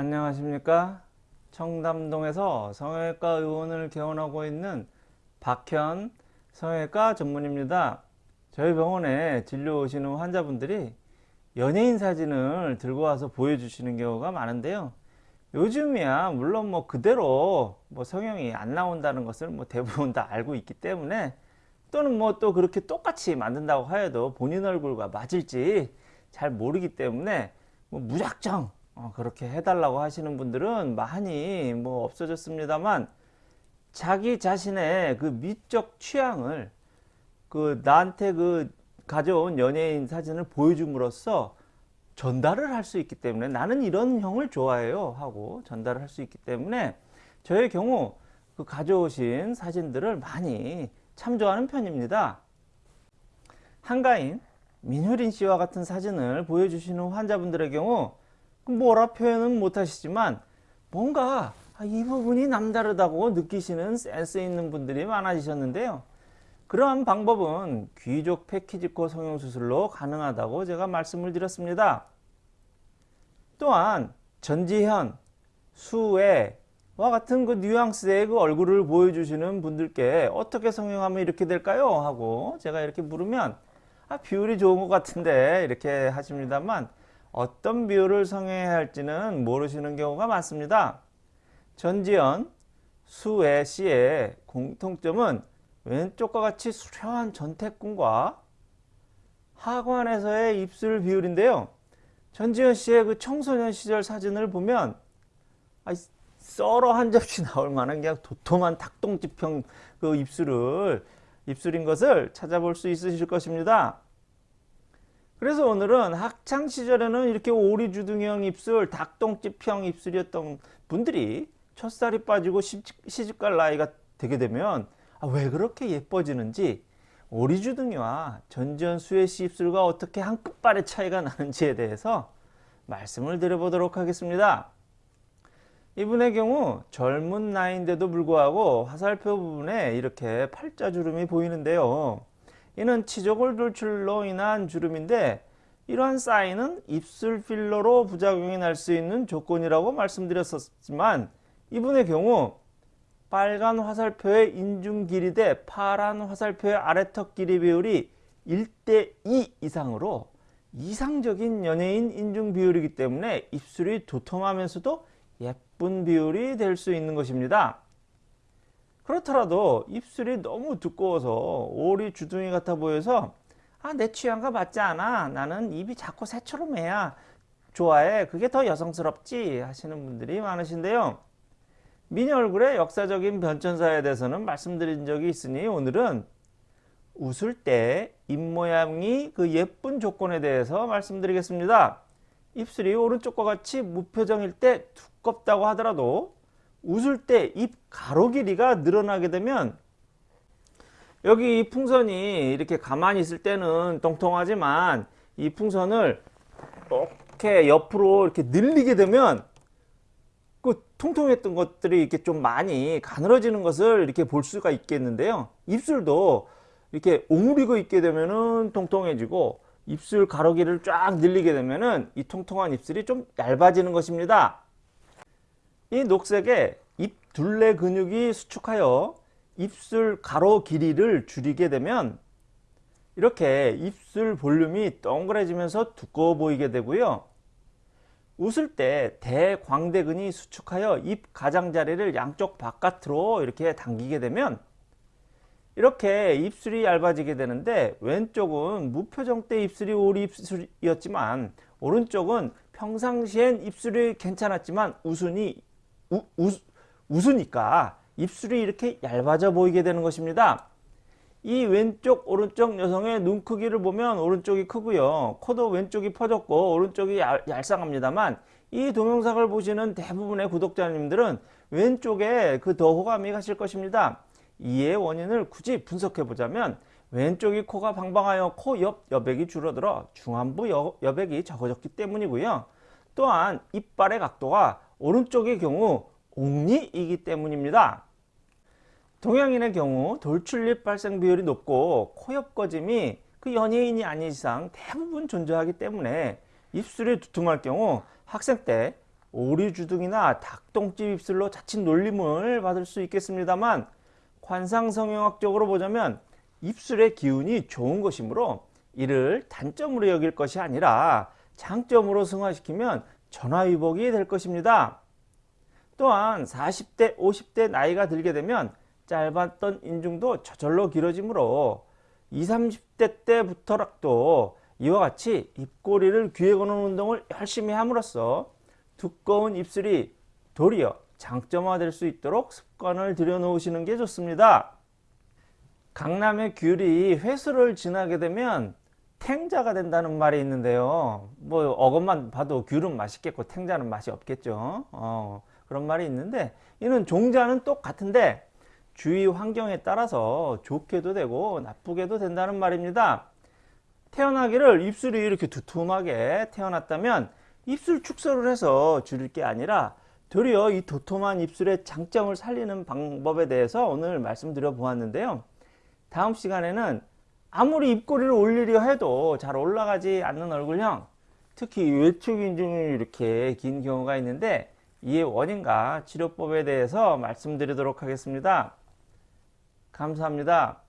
안녕하십니까? 청담동에서 성형외과 의원을 개원하고 있는 박현 성형외과 전문입니다. 저희 병원에 진료 오시는 환자분들이 연예인 사진을 들고 와서 보여주시는 경우가 많은데요. 요즘이야 물론 뭐 그대로 뭐 성형이 안 나온다는 것을 뭐 대부분 다 알고 있기 때문에 또는 뭐 또 그렇게 똑같이 만든다고 하여도 본인 얼굴과 맞을지 잘 모르기 때문에 뭐 무작정 어, 그렇게 해달라고 하시는 분들은 많이 뭐 없어졌습니다만 자기 자신의 그 미적 취향을 그 나한테 그 가져온 연예인 사진을 보여줌으로써 전달을 할 수 있기 때문에 나는 이런 형을 좋아해요 하고 전달을 할 수 있기 때문에 저의 경우 그 가져오신 사진들을 많이 참조하는 편입니다. 한가인 민효린 씨와 같은 사진을 보여주시는 환자분들의 경우 뭐라 표현은 못하시지만 뭔가 아, 이 부분이 남다르다고 느끼시는 센스 있는 분들이 많아지셨는데요. 그러한 방법은 귀족 패키지코 성형수술로 가능하다고 제가 말씀을 드렸습니다. 또한 전지현, 수혜와 같은 그 뉘앙스의 그 얼굴을 보여주시는 분들께 어떻게 성형하면 이렇게 될까요? 하고 제가 이렇게 물으면 아, 비율이 좋은 것 같은데 이렇게 하십니다만 어떤 비율을 성형해야 할지는 모르시는 경우가 많습니다. 전지현, 수혜 씨의 공통점은 왼쪽과 같이 수려한 전태궁과 하관에서의 입술 비율인데요. 전지현 씨의 그 청소년 시절 사진을 보면 썰어 한 접시 나올 만한 그냥 도톰한 닭똥집형 그 입술을 입술인 것을 찾아볼 수 있으실 것입니다. 그래서 오늘은 학창 시절에는 이렇게 오리주둥형 입술, 닭똥집형 입술이었던 분들이 첫살이 빠지고 시집갈 나이가 되게 되면 아, 왜 그렇게 예뻐지는지 오리주둥이와 전지현 수혜씨 입술과 어떻게 한 끝발의 차이가 나는지에 대해서 말씀을 드려보도록 하겠습니다. 이분의 경우 젊은 나이인데도 불구하고 화살표 부분에 이렇게 팔자주름이 보이는데요. 이는 치조골 돌출로 인한 주름인데 이러한 사인은 입술 필러로 부작용이 날 수 있는 조건이라고 말씀드렸었지만 이분의 경우 빨간 화살표의 인중 길이 대 파란 화살표의 아래턱 길이 비율이 1대 2 이상으로 이상적인 연예인 인중 비율이기 때문에 입술이 도톰하면서도 예쁜 비율이 될 수 있는 것입니다. 그렇더라도 입술이 너무 두꺼워서 오리 주둥이 같아 보여서 아, 내 취향과 맞지 않아. 나는 입이 자꾸 새처럼 해야 좋아해. 그게 더 여성스럽지 하시는 분들이 많으신데요. 미녀 얼굴의 역사적인 변천사에 대해서는 말씀드린 적이 있으니 오늘은 웃을 때 입모양이 그 예쁜 조건에 대해서 말씀드리겠습니다. 입술이 오른쪽과 같이 무표정일 때 두껍다고 하더라도 웃을 때 입 가로 길이가 늘어나게 되면 여기 이 풍선이 이렇게 가만히 있을 때는 통통하지만 이 풍선을 이렇게 옆으로 이렇게 늘리게 되면 그 통통했던 것들이 이렇게 좀 많이 가늘어지는 것을 이렇게 볼 수가 있겠는데요. 입술도 이렇게 오므리고 있게 되면은 통통해지고 입술 가로기를 쫙 늘리게 되면은 이 통통한 입술이 좀 얇아지는 것입니다. 이 녹색에 입 둘레 근육이 수축하여 입술 가로 길이를 줄이게 되면 이렇게 입술 볼륨이 동그래지면서 두꺼워 보이게 되고요. 웃을 때 대광대근이 수축하여 입 가장자리를 양쪽 바깥으로 이렇게 당기게 되면 이렇게 입술이 얇아지게 되는데 왼쪽은 무표정 때 입술이 오리 입술이었지만 오른쪽은 평상시엔 입술이 괜찮았지만 웃으니 우, 우, 웃으니까 입술이 이렇게 얇아져 보이게 되는 것입니다. 이 왼쪽 오른쪽 여성의 눈 크기를 보면 오른쪽이 크고요. 코도 왼쪽이 퍼졌고 오른쪽이 얄, 얄쌍합니다만 이 동영상을 보시는 대부분의 구독자님들은 왼쪽에 그 더 호감이 가실 것입니다. 이의 원인을 굳이 분석해 보자면 왼쪽이 코가 방방하여 코 옆 여백이 줄어들어 중안부 여, 여백이 적어졌기 때문이고요. 또한 이빨의 각도가 오른쪽의 경우 옥리이기 때문입니다. 동양인의 경우 돌출입 발생 비율이 높고 코옆 꺼짐이 그 연예인이 아닌 이상 대부분 존재하기 때문에 입술이 두툼할 경우 학생 때 오리주둥이나 닭똥집 입술로 자칫 놀림을 받을 수 있겠습니다만 관상성형학적으로 보자면 입술의 기운이 좋은 것이므로 이를 단점으로 여길 것이 아니라 장점으로 승화시키면 전화위복이 될 것입니다. 또한 40대, 50대 나이가 들게 되면 짧았던 인중도 저절로 길어지므로 20, 30대 때부터라도 이와 같이 입꼬리를 귀에 거는 운동을 열심히 함으로써 두꺼운 입술이 도리어 장점화될 수 있도록 습관을 들여놓으시는 게 좋습니다. 강남의 귤이 회수를 지나게 되면 탱자가 된다는 말이 있는데요. 뭐 어것만 봐도 귤은 맛있겠고 탱자는 맛이 없겠죠. 어, 그런 말이 있는데 이는 종자는 똑같은데 주위 환경에 따라서 좋게도 되고 나쁘게도 된다는 말입니다. 태어나기를 입술이 이렇게 두툼하게 태어났다면 입술 축소를 해서 줄일 게 아니라 도리어 이 도톰한 입술의 장점을 살리는 방법에 대해서 오늘 말씀드려 보았는데요. 다음 시간에는 아무리 입꼬리를 올리려 해도 잘 올라가지 않는 얼굴형 특히 외축 인중이 이렇게 긴 경우가 있는데 이의 원인과 치료법에 대해서 말씀드리도록 하겠습니다. 감사합니다.